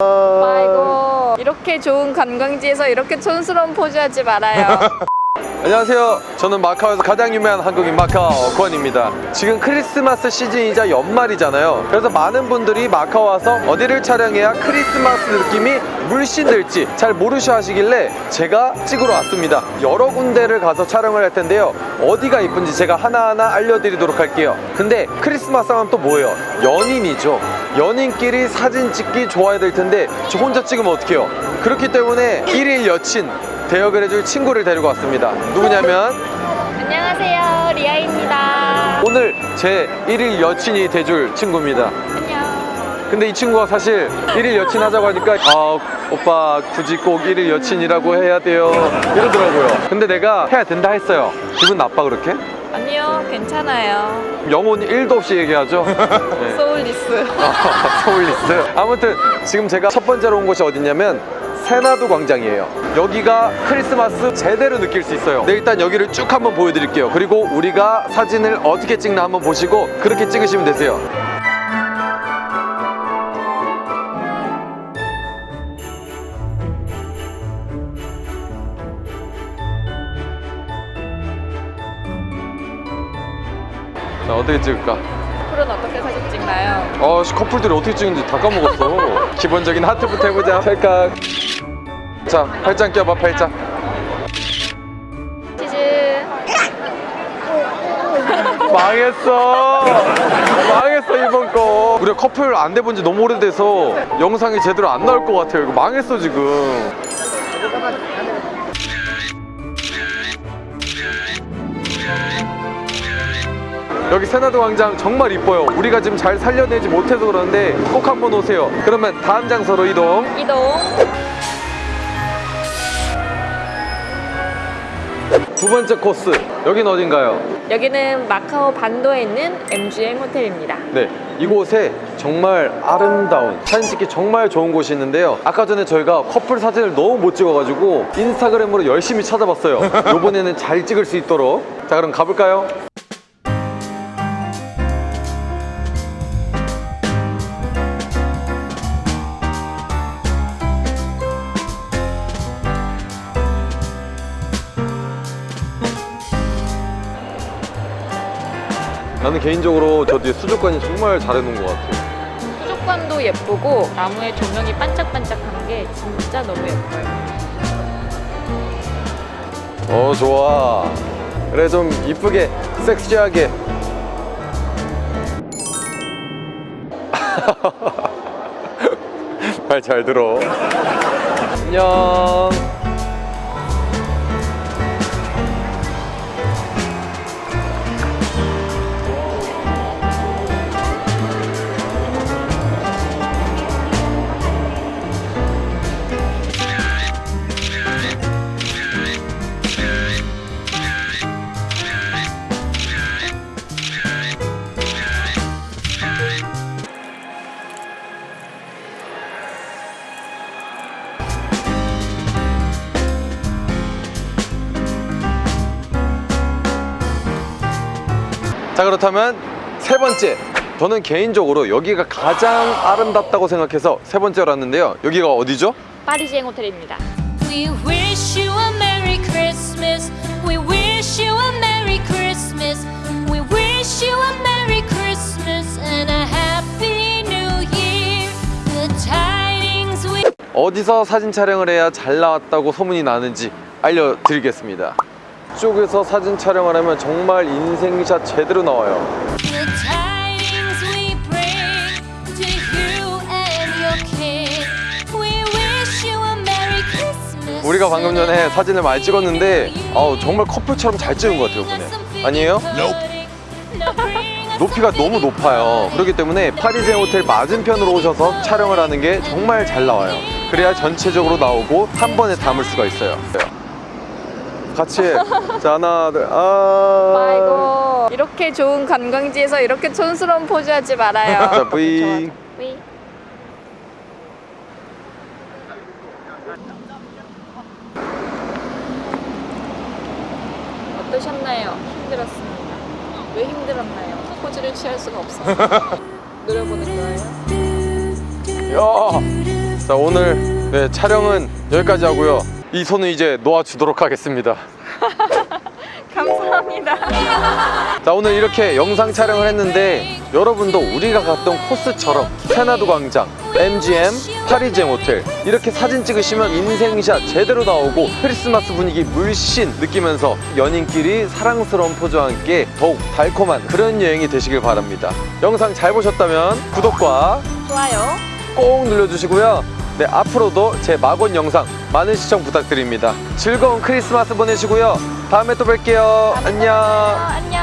아이고 이렇게 좋은 관광지에서 이렇게 촌스러운 포즈 하지 말아요 안녕하세요. 저는 마카오에서 가장 유명한 한국인 마카오 권입니다. 지금 크리스마스 시즌이자 연말이잖아요. 그래서 많은 분들이 마카오 와서 어디를 촬영해야 크리스마스 느낌이 물씬 들지 잘 모르셔 하시길래 제가 찍으러 왔습니다. 여러 군데를 가서 촬영을 할 텐데요. 어디가 이쁜지 제가 하나하나 알려드리도록 할게요. 근데 크리스마스 하면 또 뭐예요? 연인이죠. 연인끼리 사진 찍기 좋아야 될 텐데 저 혼자 찍으면 어떡해요? 그렇기 때문에 일일 여친 대역을 해줄 친구를 데리고 왔습니다. 누구냐면 안녕하세요 리아입니다 오늘 제 일일 여친이 돼줄 친구입니다. 안녕 근데 이 친구가 사실 일일 여친 하자고 하니까 아 오빠 굳이 꼭 일일 여친이라고 해야 돼요 이러더라고요. 근데 내가 해야 된다 했어요. 기분 나빠 그렇게? 아니요 괜찮아요 영혼 1도 없이 얘기하죠. 네. 소울리스. 서울리스? 아무튼 지금 제가 첫 번째로 온 곳이 어디냐면 세나도 광장이에요. 여기가 크리스마스 제대로 느낄 수 있어요. 네 일단 여기를 쭉 한번 보여드릴게요. 그리고 우리가 사진을 어떻게 찍나 한번 보시고 그렇게 찍으시면 되세요. 자 어떻게 찍을까? 커플은 어떻게 사진 찍나요? 어, 씨, 커플들이 어떻게 찍는지 다 까먹었어. 기본적인 하트부터 해보자. 팔깍. 자, 팔짱 껴봐, 팔짱. 치즈 망했어. 망했어, 이번 거. 우리가 커플 안 돼본 지 너무 오래돼서 영상이 제대로 안 나올 것 같아요. 이거 망했어, 지금. 여기 세나도 광장 정말 이뻐요. 우리가 지금 잘 살려내지 못해서 그러는데 꼭 한번 오세요. 그러면 다음 장소로 이동. 이동 두 번째 코스. 여긴 어딘가요? 여기는 마카오 반도에 있는 MGM 호텔입니다 네, 이곳에 정말 아름다운 사진 찍기 정말 좋은 곳이 있는데요. 아까 전에 저희가 커플 사진을 너무 못 찍어가지고 인스타그램으로 열심히 찾아봤어요. 이번에는 잘 찍을 수 있도록. 자, 그럼 가볼까요? 나는 개인적으로 저 뒤에 수족관이 정말 잘 해놓은 것 같아요. 수족관도 예쁘고 나무에 조명이 반짝반짝한 게 진짜 너무 예뻐요 어, 좋아. 그래, 좀 이쁘게, 섹시하게. 말 잘 들어. 안녕. 자 그렇다면 세 번째 저는 개인적으로 여기가 가장 아름답다고 생각해서 세 번째로 왔는데요 여기가 어디죠? 파리지행 호텔입니다 We wish you a Merry Christmas. We wish you a Merry Christmas. We wish you a Merry Christmas and a Happy New Year. The tidings we 어디서 사진 촬영을 해야 잘 나왔다고 소문이 나는지 알려드리겠습니다 이쪽에서 사진 촬영을 하면 정말 인생샷 제대로 나와요. 우리가 방금 전에 사진을 많이 찍었는데 아우, 정말 커플처럼 잘 찍은 것 같아요 이번에 아니에요? 높이가 너무 높아요. 그렇기 때문에 파리제 호텔 맞은편으로 오셔서 촬영을 하는 게 정말 잘 나와요. 그래야 전체적으로 나오고 한 번에 담을 수가 있어요 같이 해. 자 하나 둘 아... 아이고 이렇게 좋은 관광지에서 이렇게 촌스러운 포즈 하지 말아요 자 V 위. 어떠셨나요? 힘들었습니다. 왜 힘들었나요? 포즈를 취할 수가 없어요. 노려보는 거예요. 야 자 오늘 네, 촬영은 여기까지 하고요. 이 손은 이제 놓아주도록 하겠습니다. 감사합니다. 자 오늘 이렇게 영상 촬영을 했는데 여러분도 우리가 갔던 코스처럼 세나도 광장, MGM, 파리쟁 호텔 이렇게 사진 찍으시면 인생샷 제대로 나오고 크리스마스 분위기 물씬 느끼면서 연인끼리 사랑스러운 포즈와 함께 더욱 달콤한 그런 여행이 되시길 바랍니다 영상 잘 보셨다면 구독과 좋아요. 꼭 눌러주시고요 네 앞으로도 제 막원 영상 많은 시청 부탁드립니다. 즐거운 크리스마스 보내시고요. 다음에 또 뵐게요. 안녕. 안녕.